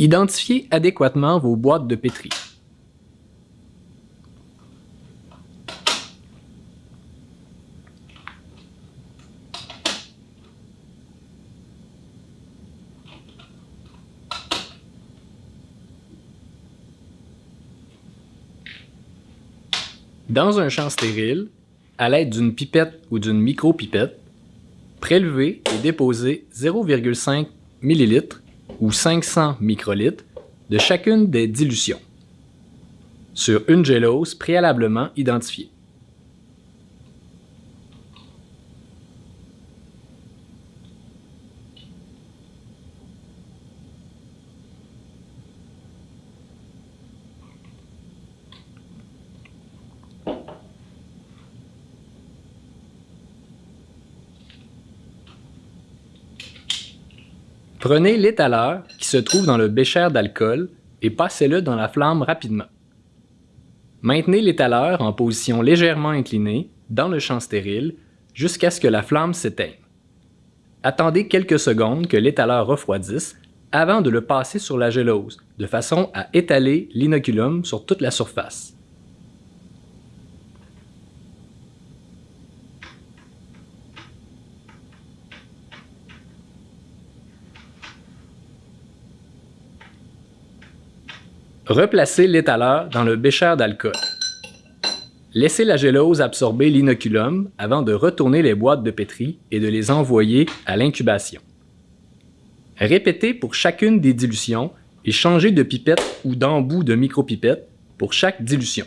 Identifiez adéquatement vos boîtes de pétri. Dans un champ stérile, à l'aide d'une pipette ou d'une micro-pipette, prélevez et déposez 0,5 ml ou 500 microlitres de chacune des dilutions sur une gélose préalablement identifiée. Prenez l'étaleur qui se trouve dans le bécher d'alcool et passez-le dans la flamme rapidement. Maintenez l'étaleur en position légèrement inclinée dans le champ stérile jusqu'à ce que la flamme s'éteigne. Attendez quelques secondes que l'étaleur refroidisse avant de le passer sur la gélose, de façon à étaler l'inoculum sur toute la surface. Replacez l'étaleur dans le bécher d'alcool. Laissez la gélose absorber l'inoculum avant de retourner les boîtes de pétri et de les envoyer à l'incubation. Répétez pour chacune des dilutions et changez de pipette ou d'embout de micropipette pour chaque dilution.